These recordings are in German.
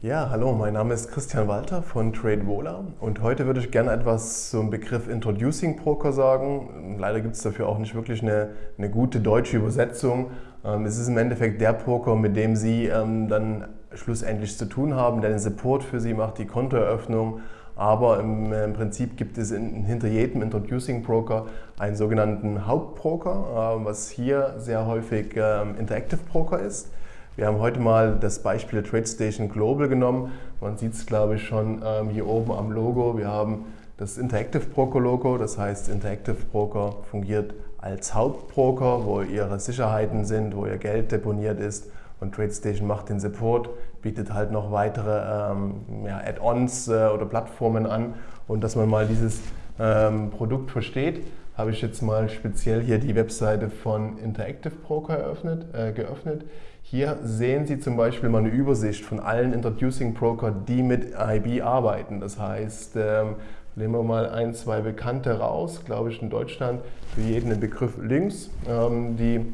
Ja, hallo, mein Name ist Christian Walter von TradeVola und heute würde ich gerne etwas zum Begriff Introducing Broker sagen. Leider gibt es dafür auch nicht wirklich eine, eine gute deutsche Übersetzung. Ähm, es ist im Endeffekt der Broker, mit dem Sie ähm, dann schlussendlich zu tun haben, der den Support für Sie macht, die Kontoeröffnung. Aber im, Prinzip gibt es in, hinter jedem Introducing Broker einen sogenannten Hauptbroker, äh, was hier sehr häufig ähm, Interactive Broker ist. Wir haben heute mal das Beispiel der TradeStation Global genommen. Man sieht es, glaube ich, schon ähm, hier oben am Logo. Wir haben das Interactive Broker Logo, das heißt Interactive Broker fungiert als Hauptbroker, wo ihre Sicherheiten sind, wo ihr Geld deponiert ist und TradeStation macht den Support, bietet halt noch weitere ähm, ja, Add-ons äh, oder Plattformen an und dass man mal dieses ähm, Produkt versteht, habe ich jetzt mal speziell hier die Webseite von Interactive Broker eröffnet, äh, geöffnet. Hier sehen Sie zum Beispiel mal eine Übersicht von allen Introducing Broker, die mit IB arbeiten. Das heißt, ähm, nehmen wir mal ein, zwei Bekannte raus, glaube ich in Deutschland, für jeden den Begriff links, ähm, die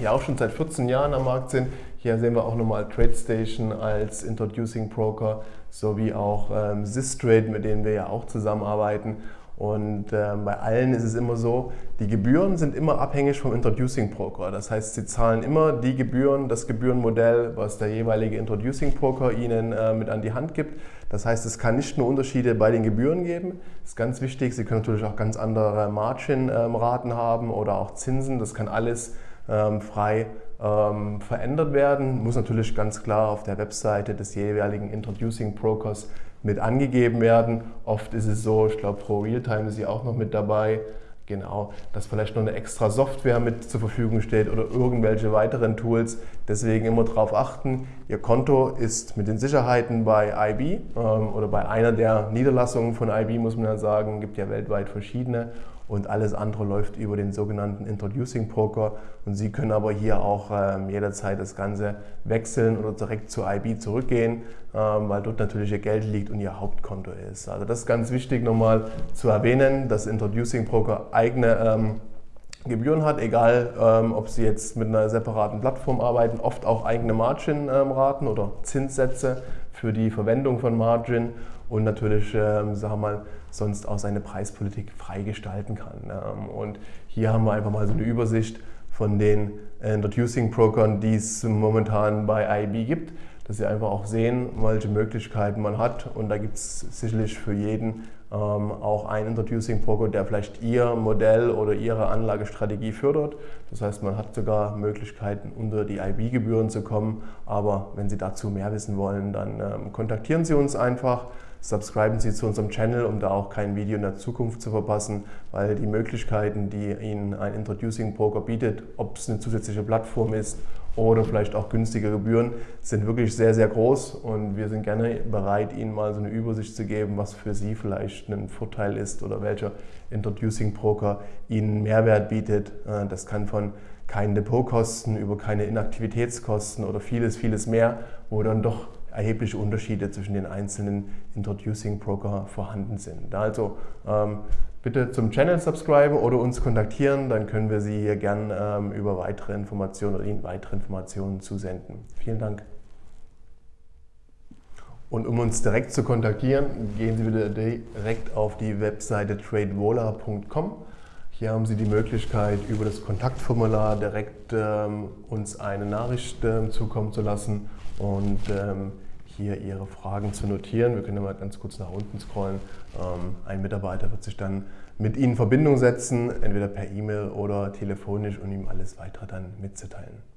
ja auch schon seit 14 Jahren am Markt sind. Hier sehen wir auch nochmal TradeStation als Introducing Broker sowie auch ähm, Systrade, mit denen wir ja auch zusammenarbeiten. Und äh, bei allen ist es immer so, die Gebühren sind immer abhängig vom Introducing Broker. Das heißt, sie zahlen immer die Gebühren, das Gebührenmodell, was der jeweilige Introducing Broker ihnen äh, mit an die Hand gibt. Das heißt, es kann nicht nur Unterschiede bei den Gebühren geben. Das ist ganz wichtig. Sie können natürlich auch ganz andere Margin-Raten ähm, haben oder auch Zinsen. Das kann alles ähm, frei ähm, verändert werden. Muss natürlich ganz klar auf der Webseite des jeweiligen Introducing Brokers mit angegeben werden. Oft ist es so, ich glaube Pro Realtime ist ja auch noch mit dabei, genau, dass vielleicht noch eine extra Software mit zur Verfügung steht oder irgendwelche weiteren Tools. Deswegen immer darauf achten, Ihr Konto ist mit den Sicherheiten bei IB ähm, oder bei einer der Niederlassungen von IB, muss man ja sagen, gibt ja weltweit verschiedene und alles andere läuft über den sogenannten Introducing Broker und Sie können aber hier auch ähm, jederzeit das Ganze wechseln oder direkt zu IB zurückgehen, ähm, weil dort natürlich Ihr Geld liegt und Ihr Hauptkonto ist. Also das ist ganz wichtig nochmal zu erwähnen, dass Introducing Broker eigene ähm, Gebühren hat, egal ähm, ob Sie jetzt mit einer separaten Plattform arbeiten, oft auch eigene Margin-Raten oder Zinssätze für die Verwendung von Margin und natürlich, ähm, sagen wir mal, sonst auch seine Preispolitik freigestalten kann. Ähm, und hier haben wir einfach mal so eine Übersicht von den Introducing Brokern, die es momentan bei IB gibt, dass Sie einfach auch sehen, welche Möglichkeiten man hat. Und da gibt es sicherlich für jeden ähm, auch einen Introducing Broker, der vielleicht Ihr Modell oder Ihre Anlagestrategie fördert. Das heißt, man hat sogar Möglichkeiten, unter die IB-Gebühren zu kommen. Aber wenn Sie dazu mehr wissen wollen, dann ähm, kontaktieren Sie uns einfach. Subscriben Sie zu unserem Channel, um da auch kein Video in der Zukunft zu verpassen, weil die Möglichkeiten, die Ihnen ein Introducing Broker bietet, ob es eine zusätzliche Plattform ist oder vielleicht auch günstige Gebühren, sind wirklich sehr, sehr groß und wir sind gerne bereit, Ihnen mal so eine Übersicht zu geben, was für Sie vielleicht ein Vorteil ist oder welcher Introducing Broker Ihnen Mehrwert bietet. Äh, das kann von keinen Depotkosten über keine Inaktivitätskosten oder vieles, vieles mehr, wo dann doch erhebliche Unterschiede zwischen den einzelnen Introducing Broker vorhanden sind. Also ähm, bitte zum Channel subscriben oder uns kontaktieren, dann können wir Sie hier gern ähm, über weitere Informationen oder Ihnen weitere Informationen zusenden. Vielen Dank. Und um uns direkt zu kontaktieren, gehen Sie bitte direkt auf die Webseite tradevola.com. Hier haben Sie die Möglichkeit, über das Kontaktformular direkt ähm, uns eine Nachricht ähm, zukommen zu lassen und ähm, hier Ihre Fragen zu notieren. Wir können mal ganz kurz nach unten scrollen. Ähm, ein Mitarbeiter wird sich dann mit Ihnen in Verbindung setzen, entweder per E-Mail oder telefonisch, um ihm alles weitere dann mitzuteilen.